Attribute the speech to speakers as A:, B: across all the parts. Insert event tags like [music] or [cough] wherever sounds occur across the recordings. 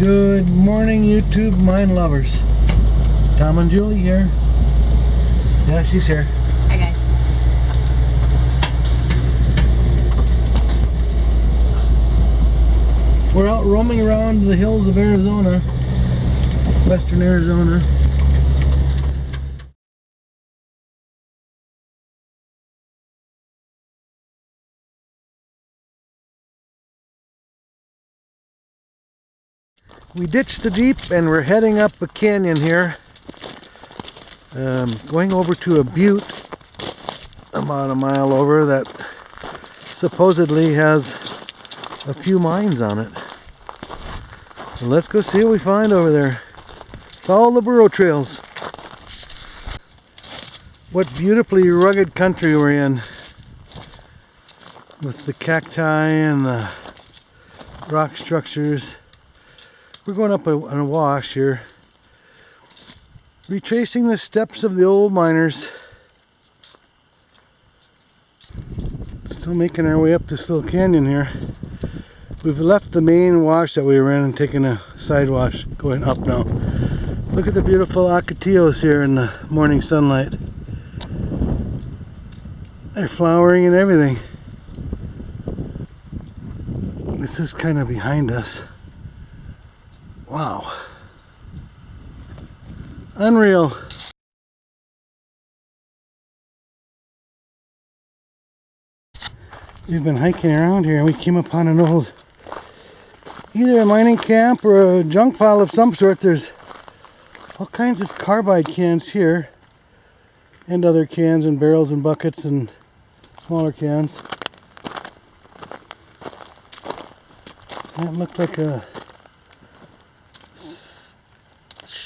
A: Good morning, YouTube mine lovers. Tom and Julie here. Yeah, she's here.
B: Hi guys.
A: We're out roaming around the hills of Arizona, western Arizona. We ditched the Jeep and we're heading up a canyon here. Um, going over to a butte about a mile over that supposedly has a few mines on it. So let's go see what we find over there. Follow the burro trails. What beautifully rugged country we're in. With the cacti and the rock structures. We're going up on a wash here. Retracing the steps of the old miners. Still making our way up this little canyon here. We've left the main wash that we were in and taken a side wash going up now. Look at the beautiful ocotillos here in the morning sunlight. They're flowering and everything. This is kind of behind us. Wow. Unreal. We've been hiking around here and we came upon an old either a mining camp or a junk pile of some sort. There's all kinds of carbide cans here and other cans and barrels and buckets and smaller cans. That looked like a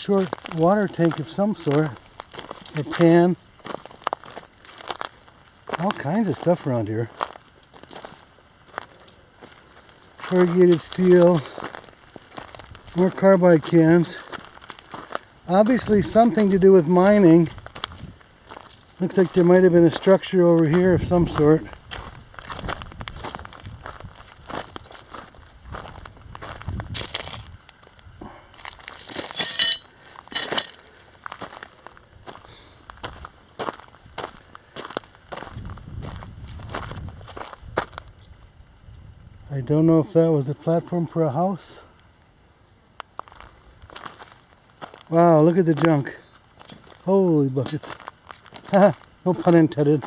A: short water tank of some sort or pan. All kinds of stuff around here. corrugated steel, more carbide cans. Obviously something to do with mining. Looks like there might have been a structure over here of some sort. I don't know if that was a platform for a house. Wow, look at the junk. Holy buckets. [laughs] no pun intended.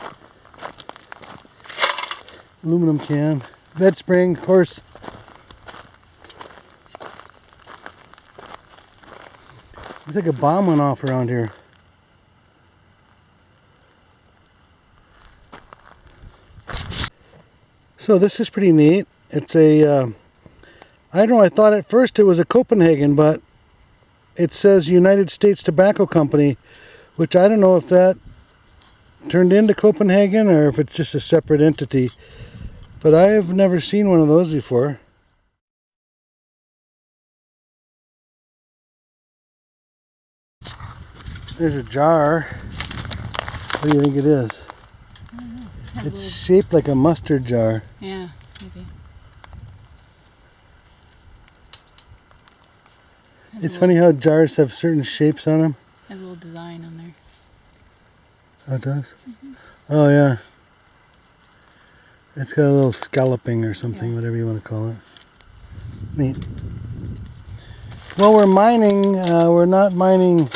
A: Aluminum can. Bed spring, of course. Looks like a bomb went off around here. So this is pretty neat it's a uh, I don't know I thought at first it was a Copenhagen but it says United States Tobacco Company which I don't know if that turned into Copenhagen or if it's just a separate entity but I have never seen one of those before. There's a jar. What do you think it is? It's shaped like a mustard jar.
B: Yeah maybe
A: it's funny how jars have certain shapes on them.
B: Has a little design on there.
A: Oh, it does? Mm -hmm. Oh, yeah. It's got a little scalloping or something, yeah. whatever you want to call it. Neat. Well, we're mining. Uh, we're not mining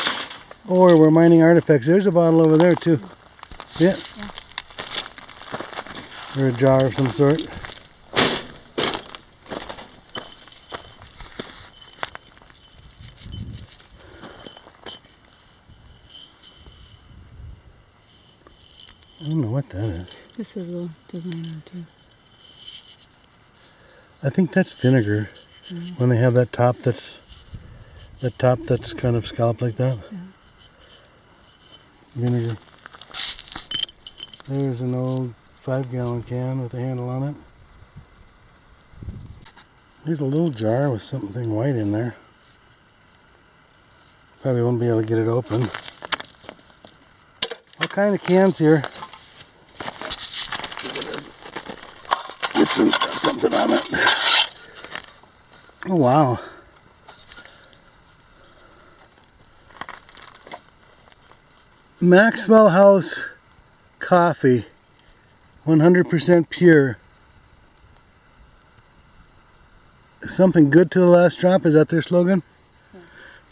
A: ore. We're mining artifacts. There's a bottle over there, too. Yeah. yeah. Or a jar of some sort. I don't know what that.
B: This is a designer too.
A: I think that's vinegar. Mm -hmm. When they have that top that's that top that's kind of scalloped like that. Yeah. Vinegar. There's an old five gallon can with a handle on it. There's a little jar with something white in there. Probably won't be able to get it open. All kind of cans here. something on it. Oh, wow. Maxwell House coffee, 100% pure. Something good to the last drop, is that their slogan? Yeah.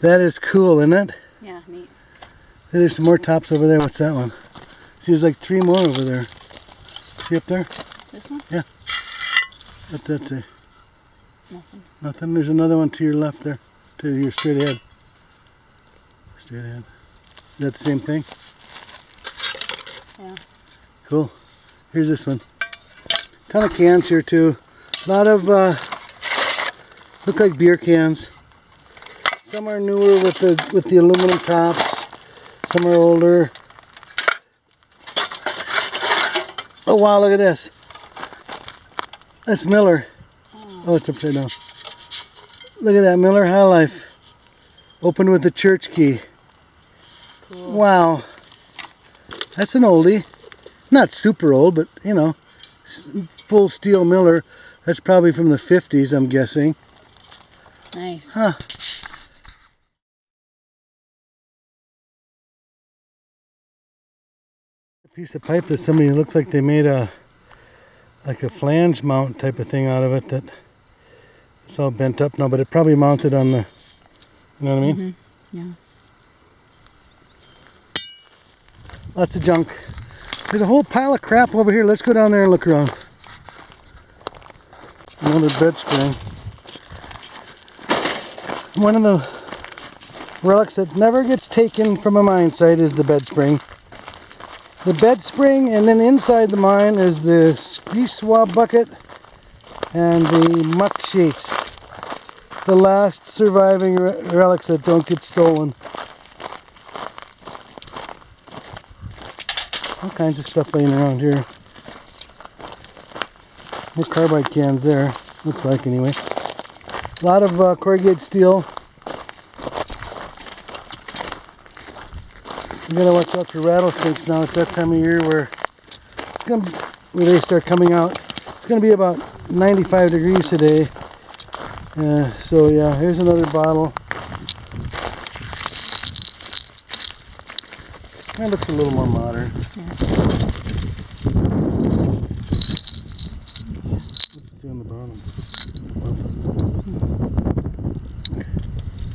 A: That is cool, isn't it?
B: Yeah, neat.
A: There's some more tops over there. What's that one? See, there's like three more over there. See up there?
B: This one? Yeah.
A: What's that say?
B: Nothing.
A: Nothing. There's another one to your left there. To your straight ahead. Straight ahead. Is that the same thing?
B: Yeah.
A: Cool. Here's this one. Ton of cans here too. A lot of uh, look like beer cans. Some are newer with the with the aluminum tops. Some are older. Oh wow! Look at this. That's Miller. Oh, it's upside down. Look at that Miller High Life. Opened with the church key.
B: Cool.
A: Wow. That's an oldie. Not super old, but you know, full steel Miller. That's probably from the 50s, I'm guessing.
B: Nice.
A: Huh. A piece of pipe that somebody looks like they made a like a flange mount type of thing out of it that it's all bent up now, but it probably mounted on the you know what I mean?
B: Mhm. Yeah.
A: Lots of junk. There's a whole pile of crap over here. Let's go down there and look around. Another bed spring. One of the relics that never gets taken from a mine site is the bed spring. The bed spring, and then inside the mine is the grease swab bucket and the muck sheets. The last surviving re- relics that don't get stolen. All kinds of stuff laying around here. More carbide cans there, looks like anyway. A lot of uh, corrugated steel. You gotta watch out for rattlesnakes now. It's that time of year where, gonna where they start coming out. It's gonna be about 95 degrees today. Uh, so yeah, here's another bottle. That looks a little more modern. What's it say on the bottom?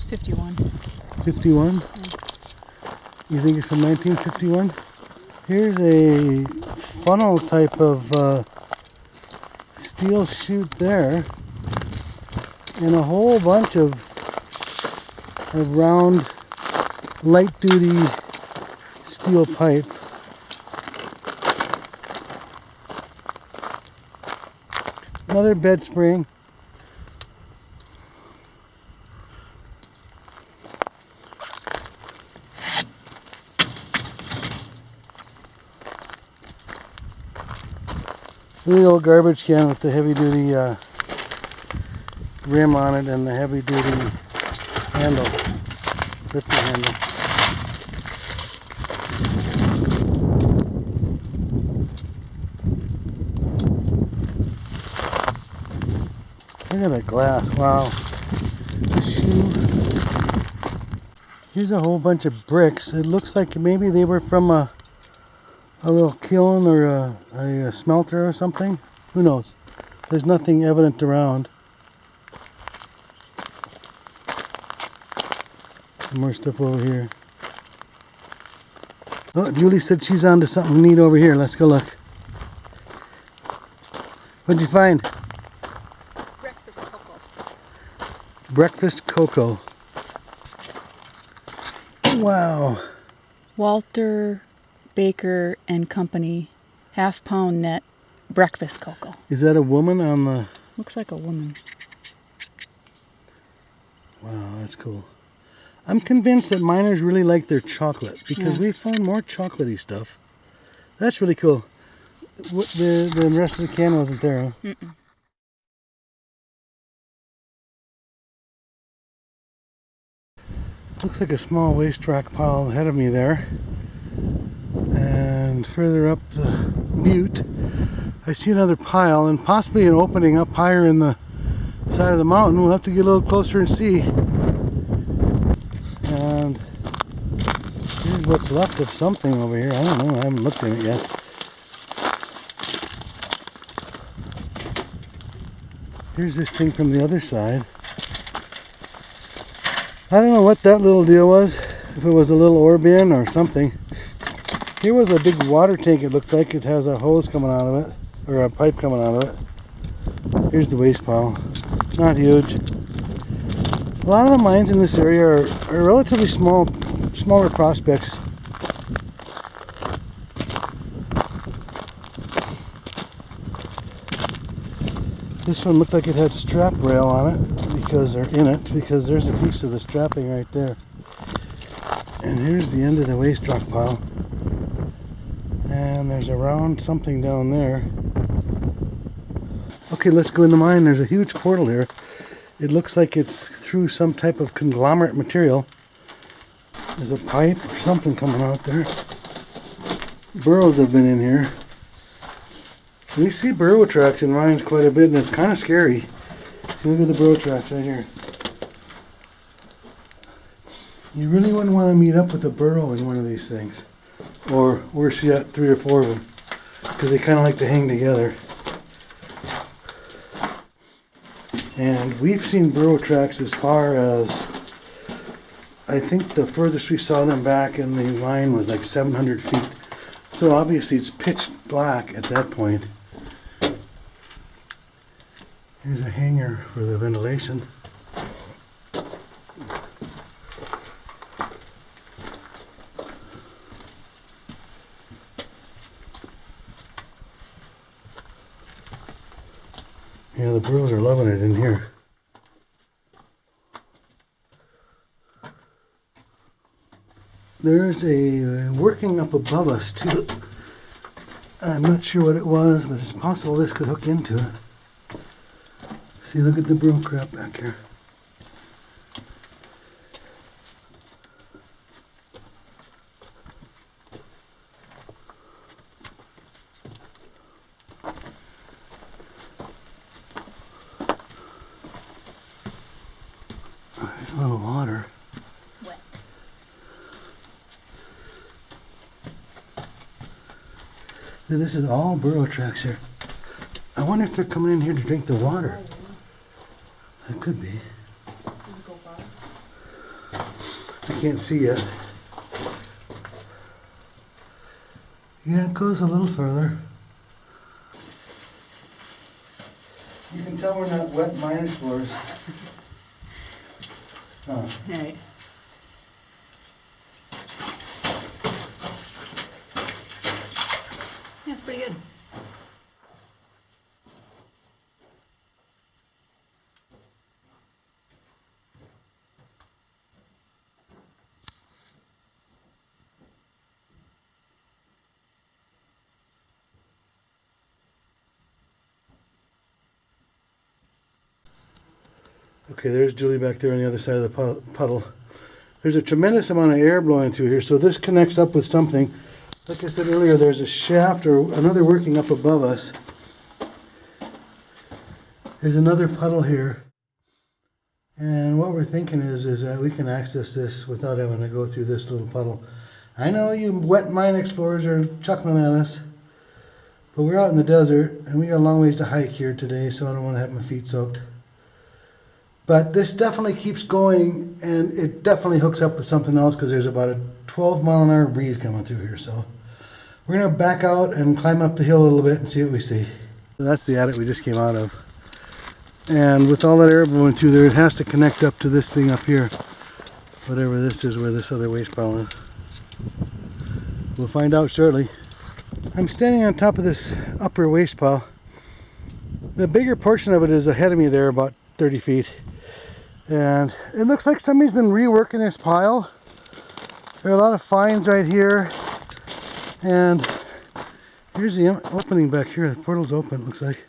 B: 51.
A: 51? You think it's from 1951? Here's a funnel type of uh, steel chute there. And a whole bunch of, of round light duty steel pipe. Another bed spring. The old garbage can with the heavy duty uh, rim on it and the heavy duty handle, lifting handle. Look at that glass, wow. Here's a whole bunch of bricks. It looks like maybe they were from a a little kiln or a, a, smelter or something. Who knows? There's nothing evident around. Some more stuff over here. Oh, Julie said she's onto something neat over here. Let's go look. What'd you find?
B: Breakfast cocoa.
A: Breakfast cocoa. Wow.
B: Walter Baker and Company half pound net breakfast cocoa.
A: Is that a woman on the...
B: Looks like a woman.
A: Wow, that's cool. I'm convinced that miners really like their chocolate because
B: Yeah.
A: we found more chocolatey stuff. That's really cool. What, the, the rest of the can wasn't there, huh?
B: Mm-mm.
A: Looks like a small waste rock pile ahead of me there. And further up the butte, I see another pile and possibly an opening up higher in the side of the mountain. We'll have to get a little closer and see. And here's what's left of something over here. I don't know. I haven't looked at it yet. Here's this thing from the other side. I don't know what that little deal was. If it was a little ore bin or something. Here was a big water tank it looked like. It has a hose coming out of it. Or a pipe coming out of it. Here's the waste pile. Not huge. A lot of the mines in this area are, are relatively small, smaller prospects. This one looked like it had strap rail on it because, they're in it, because there's a piece of the strapping right there. And here's the end of the waste rock pile. And there's a round something down there. Okay, let's go in the mine. There's a huge portal here. It looks like it's through some type of conglomerate material. There's a pipe or something coming out there. Burros have been in here. We see burro tracks in mines quite a bit and it's kind of scary. See, look at the burro tracks right here. You really wouldn't want to meet up with a burro in one of these things. Or worse yet, three or four of them. Because they kind of like to hang together. And we've seen burro tracks as far as, I think the furthest we saw them back in the line was like 700 feet. So obviously it's pitch black at that point. Here's a hanger for the ventilation. Yeah, the burros are loving it in here. There's a working up above us too. I'm not sure what it was, but it's possible this could hook into it. See, look at the burro crap back here. There's a little water.
B: Wet.
A: Now, This is all burro tracks here. I wonder if they're coming in here to drink the water. That could be. I can't see yet. Yeah, it goes a little further. You can tell we're not wet mine explorers. Huh.
B: Right. Yeah, it's pretty good.
A: Okay, there's Julie back there on the other side of the puddle. There's a tremendous amount of air blowing through here, so this connects up with something. Like I said earlier, there's a shaft or another working up above us. There's another puddle here. And what we're thinking is, is that we can access this without having to go through this little puddle. I know you wet mine explorers are chuckling at us, but we're out in the desert and we got a long ways to hike here today, so I don't want to have my feet soaked. But this definitely keeps going and it definitely hooks up with something else because there's about a 12 mile an hour breeze coming through here. So we're going to back out and climb up the hill a little bit and see what we see. So that's the adit we just came out of. And with all that air blowing through there, it has to connect up to this thing up here. Whatever this is where this other waste pile is. We'll find out shortly. I'm standing on top of this upper waste pile. The bigger portion of it is ahead of me there, about 30 feet. And it looks like somebody's been reworking this pile. There are a lot of finds right here. And here's the opening back here. The portal's open, looks like.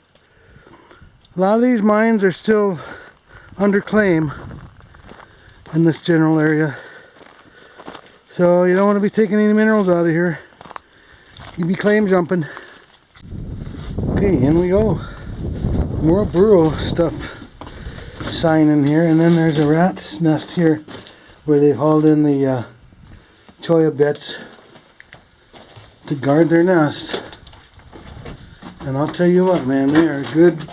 A: A lot of these mines are still under claim in this general area. So you don't want to be taking any minerals out of here. You'd be claim jumping. Okay, in we go. More burro stuff sign in here and then there's a rat's nest here where they've hauled in the uh, cholla bits to guard their nest. And I'll tell you what, man, they are good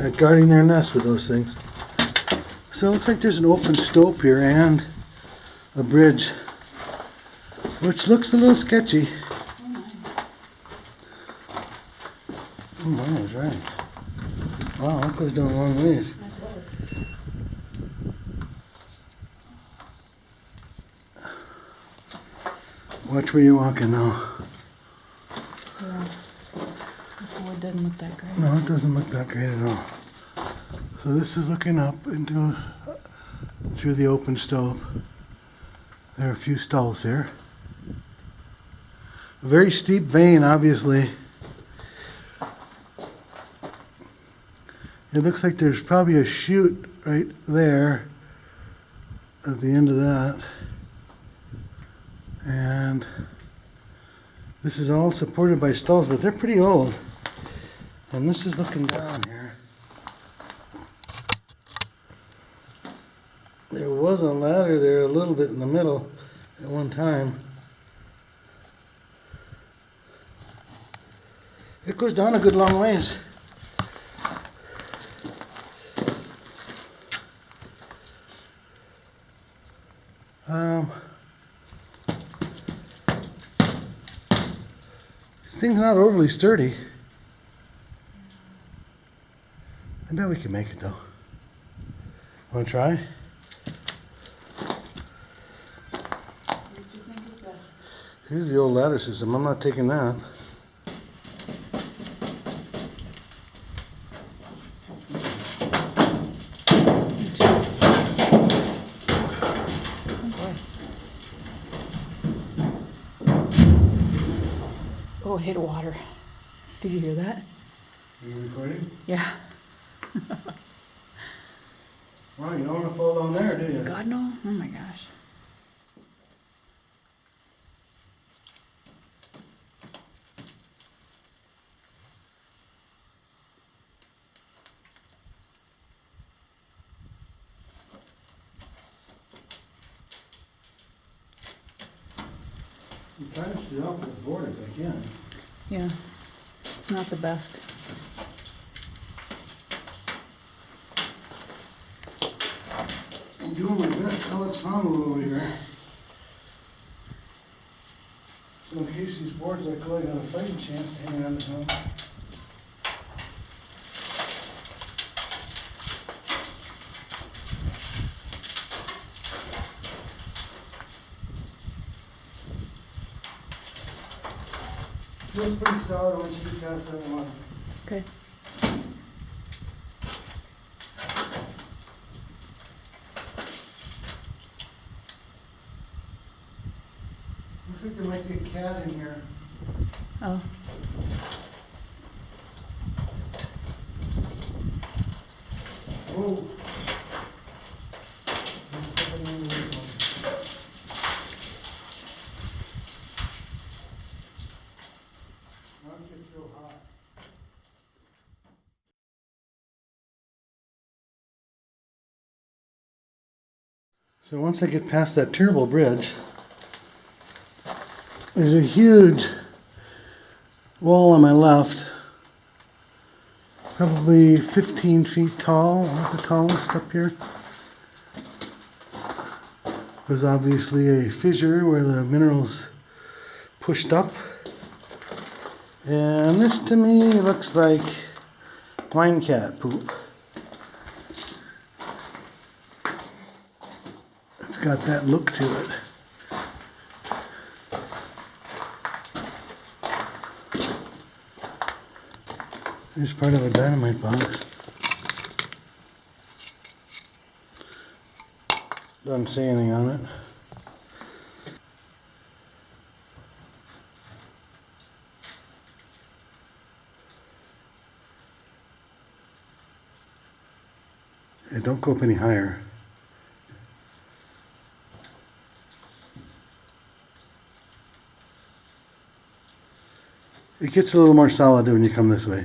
A: at guarding their nest with those things. So it looks like there's an open stope here and a bridge, which looks a little sketchy. Oh my, that's right. Wow, that goes down a long ways. Watch where you're walking now.
B: Yeah. This wood doesn't look that great.
A: No, it doesn't look that great at all. So this is looking up into through the open stope. There are a few stulls here. A very steep vein, obviously. It looks like there's probably a chute right there at the end of that. And this is all supported by stulls, but they're pretty old. And this is looking down here. There was a ladder there a little bit in the middle at one time. It goes down a good long ways. Um, thing's not overly sturdy. I bet we can make it though. Want to try? Here's the old ladder system. I'm not taking that.
B: Water. Did you hear that?
A: Are you recording?
B: Yeah.
A: Well, you don't want to fall down there, do you?
B: God no. Oh my gosh.
A: I'm trying to stay off the board if I can.
B: Yeah. It's not the best.
A: I'm doing my best. Alex Honnold over here. So in case these boards I got a fighting chance to hang on to them. Feels pretty solid you get past that one.
B: Okay.
A: Looks like there might be a cat in here.
B: Oh.
A: Whoa. I'm stepping into this one. Not just real hot. So once I get past that terrible bridge, there's a huge wall on my left, probably 15 feet tall, not the tallest up here. There's obviously a fissure where the minerals pushed up. And this to me looks like wine cat poop. Got that look to it. Here's part of a dynamite box. Doesn't see anything on it. Hey, don't go up any higher. It gets a little more solid when you come this way.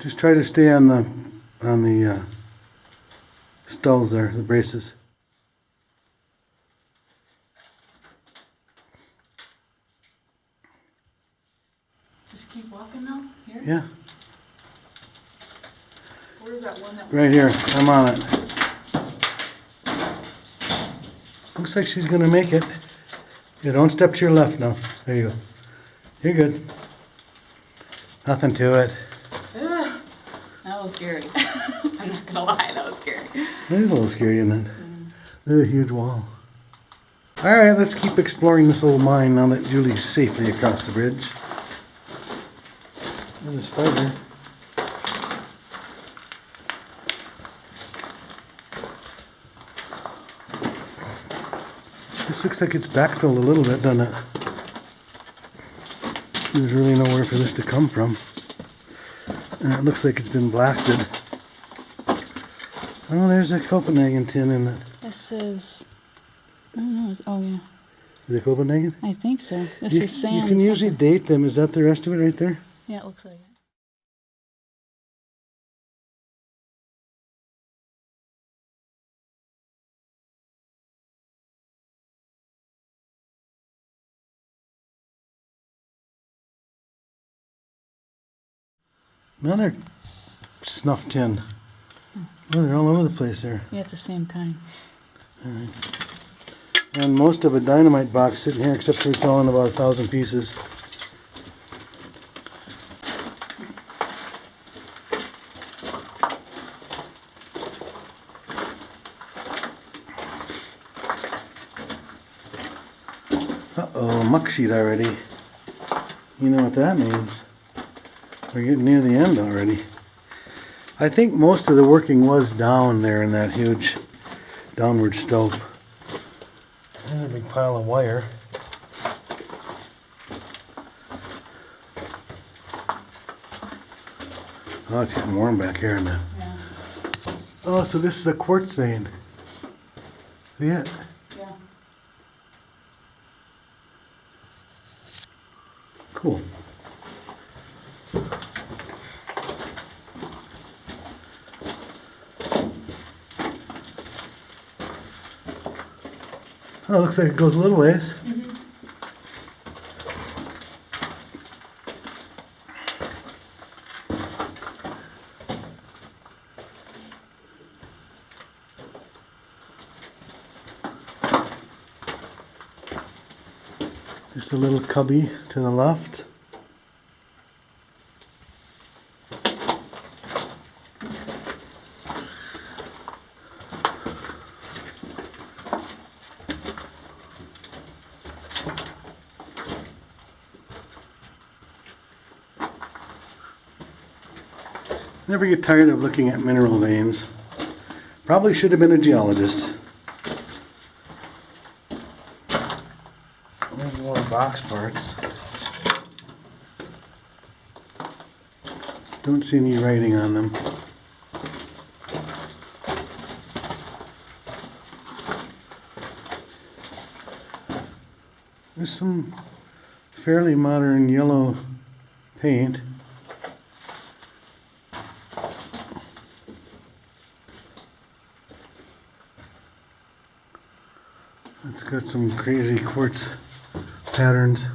A: Just try to stay on the on the uh, stulls there, the braces. Just keep walking now? Here? Yeah.
B: Where's that one that
A: Right here. I'm on it. Looks like she's going to make it. Yeah, don't step to your left now. There you go. You're good. Nothing to it.
B: Ugh, that was scary. [laughs] I'm not gonna lie, that was scary.
A: It is a little scary, isn't it? There's a huge wall. Alright, let's keep exploring this little mine now that Julie's safely across the bridge. There's a spider. This looks like it's backfilled a little bit, doesn't it? There's really nowhere for this to come from. And it looks like it's been blasted. Oh, there's a Copenhagen tin in it.
B: This is, I don't know, it's- oh yeah,
A: Is it Copenhagen?
B: I think so. This
A: you,
B: is sand.
A: You can usually
B: something.
A: date them. Is that the rest of it right there?
B: Yeah, it looks like it.
A: Another snuff tin. Oh, they're all over the place there.
B: Yeah, it's the same kind.
A: And most of a dynamite box sitting here, except for it's all in about a thousand pieces. Uh-oh, muck sheet already. You know what that means. We're getting near the end already. I think most of the working was down there in that huge downward stope. There's a big pile of wire. Oh, it's getting warm back here now.
B: Yeah.
A: Oh, so this is a quartz vein. See it?
B: Yeah.
A: Cool. Oh, looks like it goes a little ways. Just a little cubby to the left. Never get tired of looking at mineral veins. Probably should have been a geologist. There's more box parts. Don't see any writing on them. There's some fairly modern yellow paint. It's got some crazy quartz patterns.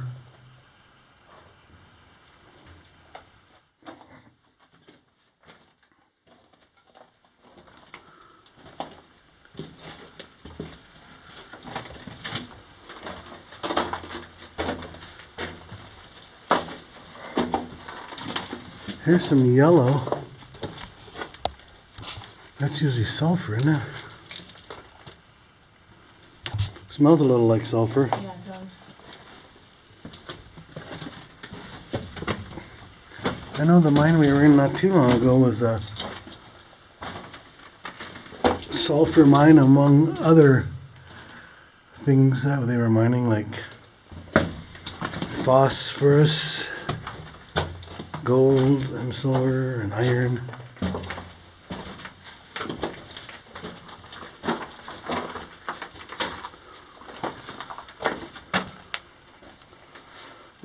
A: Here's some yellow. That's usually sulfur, isn't it? Smells a little like sulfur.
B: Yeah, it does.
A: I know the mine we were in not too long ago was a sulfur mine among other things that they were mining like phosphorus, gold and silver and iron.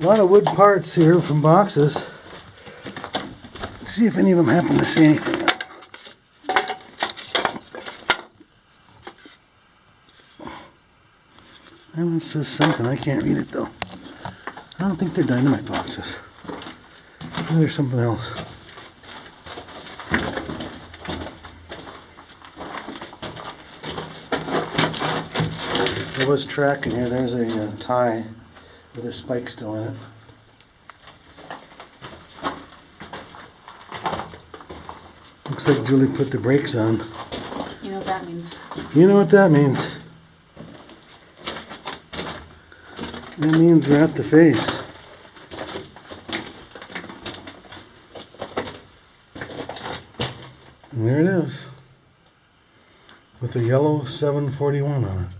A: A lot of wood parts here from boxes. Let's see if any of them happen to see anything. That one says something. I can't read it though. I don't think they're dynamite boxes. There's something else. There was track in here. There's a uh, tie with a spike still in it. Looks like Julie put the brakes on.
B: You know what that means.
A: You know what that means? That means we're at the face. And there it is. With the yellow 741 on it.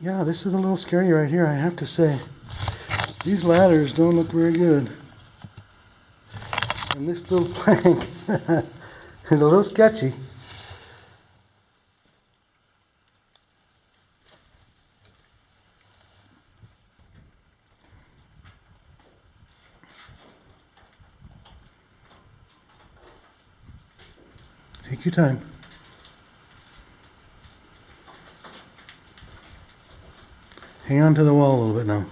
A: Yeah, this is a little scary right here, I have to say. These ladders don't look very good. And this little [laughs] plank [laughs] is a little sketchy. Take your time. Hang on to the wall a little bit now.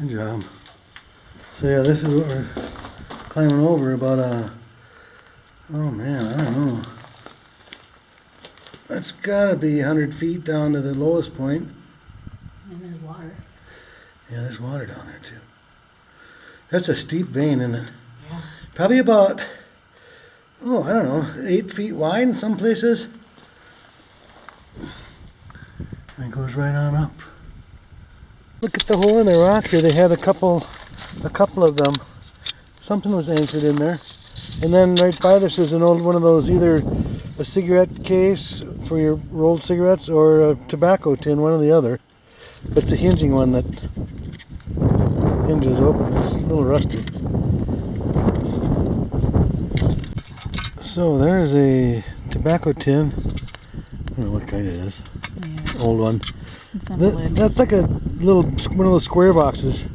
A: Good job. So yeah, this is what we're climbing over about uh oh man, I don't know. That's gotta be hundred feet down to the lowest point.
B: And there's water.
A: Yeah, there's water down there too. That's a steep vein, isn't it?
B: Yeah.
A: Probably about, oh, I don't know, eight feet wide in some places. And it goes right on up. Look at the hole in the rock here. They had a couple, a couple of them. Something was anchored in there. And then right by this is an old one of those, either a cigarette case for your rolled cigarettes or a tobacco tin, one or the other. But it's a hinging one that hinges open. It's a little rusty. So there's a tobacco tin. I don't know what kind it is.
B: Yeah.
A: Old one.
B: It's on the
A: That, that's like a little one of those square boxes.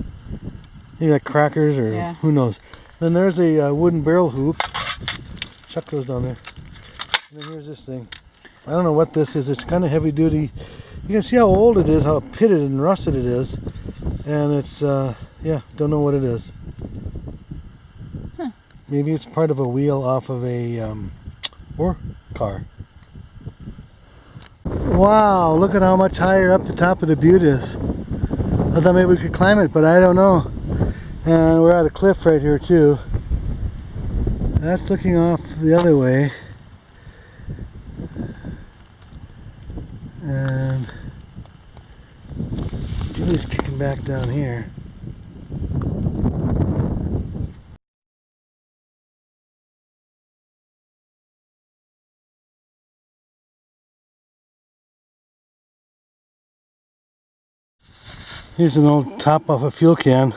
A: You got crackers or
B: Yeah.
A: who knows. Then there's a uh, wooden barrel hoop. Chuck those down there. And then here's this thing. I don't know what this is. It's kind of heavy duty. You can see how old it is, how pitted and rusted it is. And it's, uh, yeah, don't know what it is.
B: Huh.
A: Maybe it's part of a wheel off of a um, or car. Wow, look at how much higher up the top of the butte is. I thought maybe we could climb it, but I don't know. And we're at a cliff right here too. That's looking off the other way. And Julie's kicking back down here. Here's an old top off a fuel can.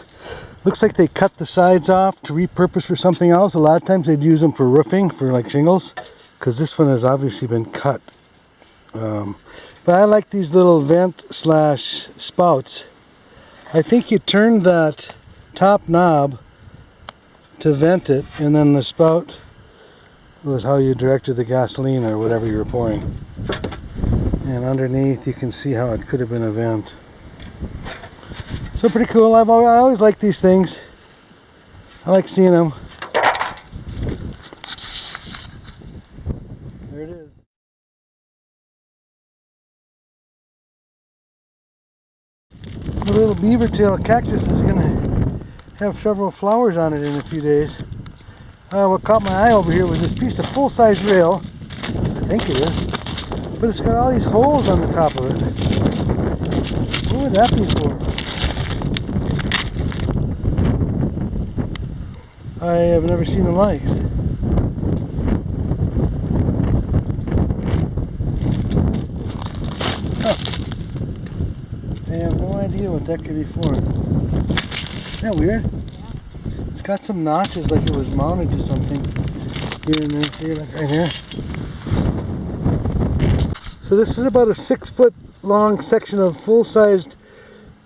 A: Looks like they cut the sides off to repurpose for something else. A lot of times they'd use them for roofing, for like shingles, because this one has obviously been cut. Um, but I like these little vent slash spouts. I think you turn that top knob to vent it, and then the spout was how you directed the gasoline or whatever you were pouring. And underneath you can see how it could have been a vent. So pretty cool. I've always, I always like these things. I like seeing them. There it is. The little beaver tail cactus is gonna have several flowers on it in a few days. Uh, what caught my eye over here was this piece of full-size rail. I think it is. But it's got all these holes on the top of it. What would that be for? I have never seen the likes. Huh. Decade before. Isn't that weird? It's got some notches like it was mounted to something here and there. See, like right here. So this is about a six foot long section of full-sized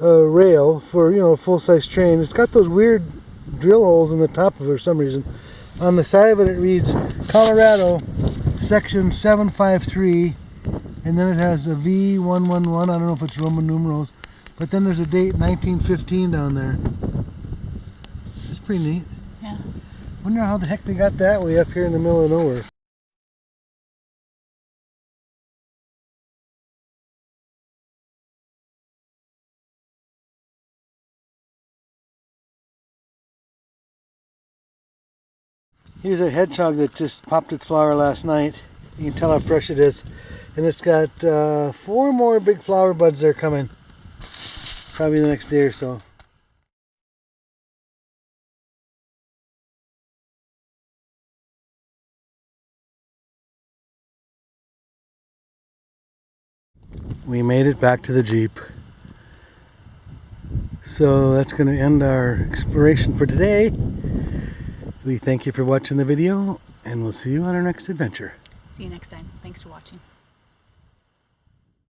A: uh, rail for you know a full-size train. It's got those weird drill holes in the top of it for some reason. On the side of it, it reads Colorado, section 753, and then it has a V111. I don't know if it's Roman numerals, but then there's a date 1915 down there. It's pretty neat.
B: Yeah.
A: Wonder how the heck they got that way up here in the middle of nowhere. Here's a hedgehog that just popped its flower last night. You can tell how fresh it is. And it's got uh, four more big flower buds there coming. Probably the next day or so. We made it back to the Jeep. So that's going to end our exploration for today. We thank you for watching the video and we'll see you on our next adventure.
B: See you next time. Thanks for watching.